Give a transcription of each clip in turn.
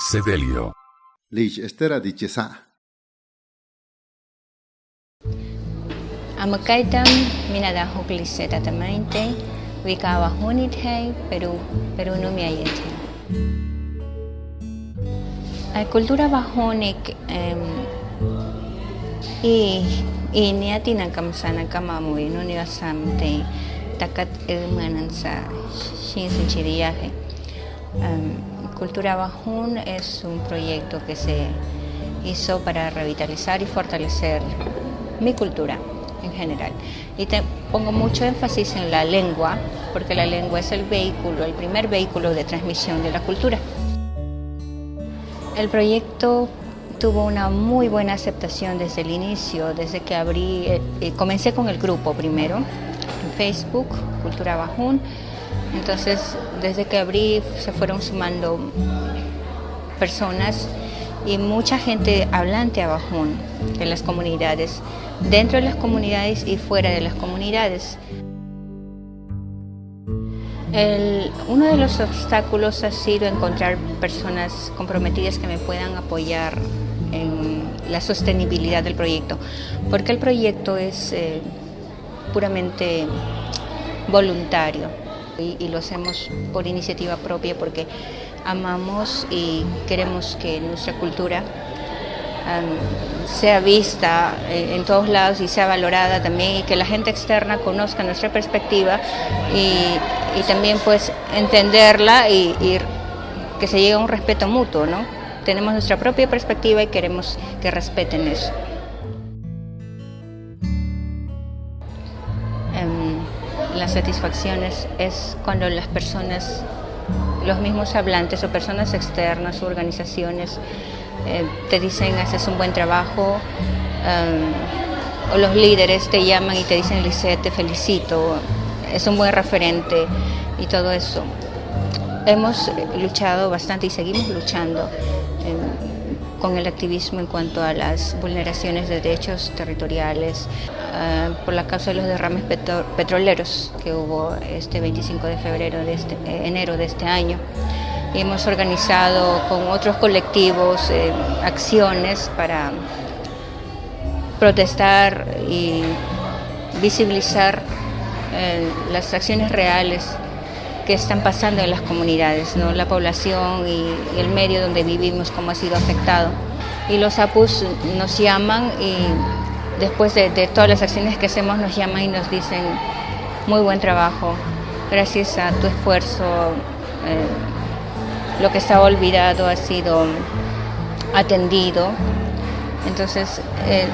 Sedelio. Lich estera dichesa. Amakaitam minada hukliseta tamainte, wikawa hunithei, Perú, Perú no me ayente. La cultura bajonik em, y y ni atina kam sana kamamu no ni asamte takat ilmanan sa shin sinchiriaje. Um, Cultura Bajún es un proyecto que se hizo para revitalizar y fortalecer mi cultura en general. Y te pongo mucho énfasis en la lengua, porque la lengua es el vehículo, el primer vehículo de transmisión de la cultura. El proyecto tuvo una muy buena aceptación desde el inicio, desde que abrí, eh, eh, comencé con el grupo primero, Facebook, Cultura Bajún, entonces, desde que abrí se fueron sumando personas y mucha gente hablante a Bajún en las comunidades, dentro de las comunidades y fuera de las comunidades. uno de los obstáculos ha sido encontrar personas comprometidas que me puedan apoyar en la sostenibilidad del proyecto, porque el proyecto es eh, puramente voluntario y, lo hacemos por iniciativa propia porque amamos y queremos que nuestra cultura sea vista eh, en todos lados y sea valorada también y que la gente externa conozca nuestra perspectiva y, también pues entenderla y, y, que se llegue a un respeto mutuo, ¿no? Tenemos nuestra propia perspectiva y queremos que respeten eso. Las satisfacciones es cuando las personas, los mismos hablantes o personas externas o organizaciones eh, te dicen haces un buen trabajo um, o los líderes te llaman y te dicen Lisette te felicito, es un buen referente y todo eso. Hemos luchado bastante y seguimos luchando con el activismo en cuanto a las vulneraciones de derechos territoriales eh, por la causa de los derrames petroleros que hubo este 25 de febrero de este, eh, enero de este año. hemos organizado con otros colectivos eh, acciones para protestar y visibilizar las acciones reales que están pasando en las comunidades, ¿no? la población y, el medio donde vivimos, cómo ha sido afectado. Y los APUS nos llaman y después de, todas las acciones que hacemos nos llaman y nos dicen muy buen trabajo, gracias a tu esfuerzo eh, lo que estaba olvidado ha sido atendido. Entonces eh,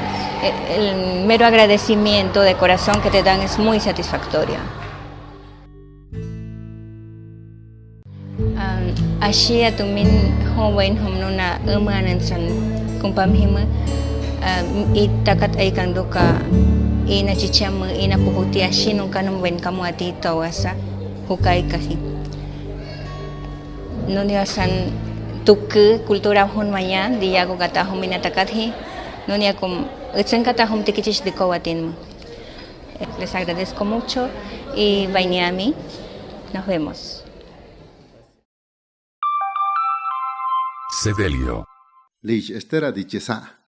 el mero agradecimiento de corazón que te dan es muy satisfactorio. Asia tumin howain homnuna umanan san kumpam hima. I takat ay kang doka ina chichama ina puhuti ashi nung kanong wen kamu ati tawasa hukai kasi nunia san tuku kultura hun maya di yago kata hum ina takat hi. Nunia kum utsen kata hum tikichis di kawatin mo les agradezco mucho y Bainiami nos vemos Sedelio. Lich estera dichesa.